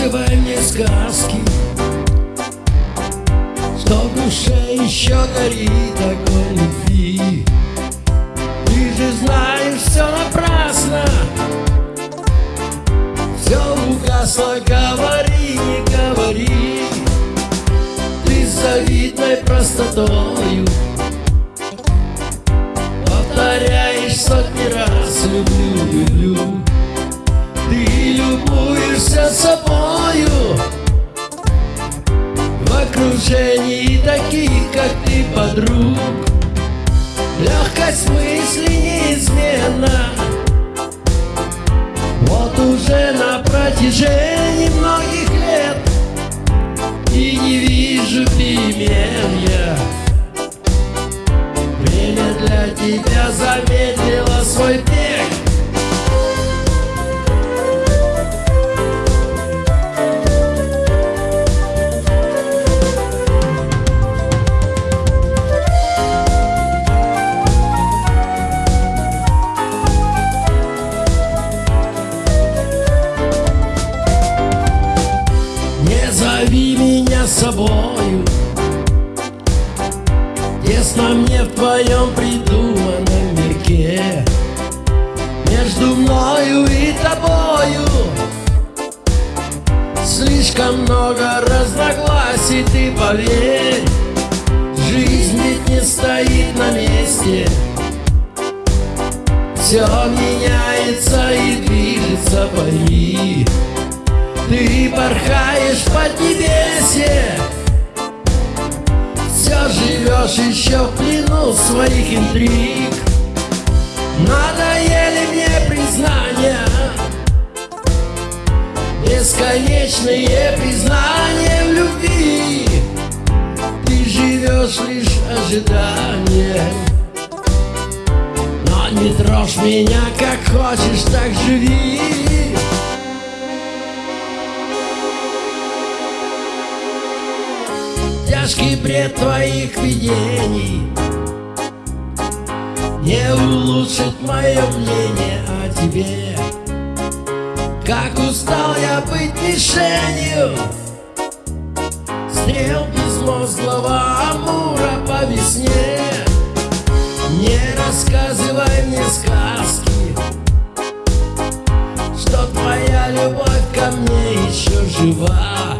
рассказывай мне сказки Что в душе еще горит огонь любви. Ты же знаешь, все напрасно. Все угасло, говори, не говори. Ты с завидной простотою Повторяешь сотни раз, люблю, люблю. Ты любуешься собой. Окружении таких, как ты, подруг. Легкость мысли неизменна. Вот уже на протяжении многих лет И не вижу перемен я Время для тебя замедлило свой бег собою. Тесно мне в твоем придуманном мирке Между мною и тобою Слишком много разногласий, ты поверь Жизнь ведь не стоит на месте. Все меняется и движется, пойми ты порхаешь под небесе живешь еще в плену своих интриг. Надоели мне признания. Бесконечные признания в любви. Ты живешь лишь ожиданием. Но не трожь меня, как хочешь, так живи Тяжкий бред твоих видений. Не улучшит мое мнение о тебе. Как устал я быть мишенью. Стрел безмозглого амура по весне. Не рассказывай мне сказки Что твоя любовь ко мне еще жива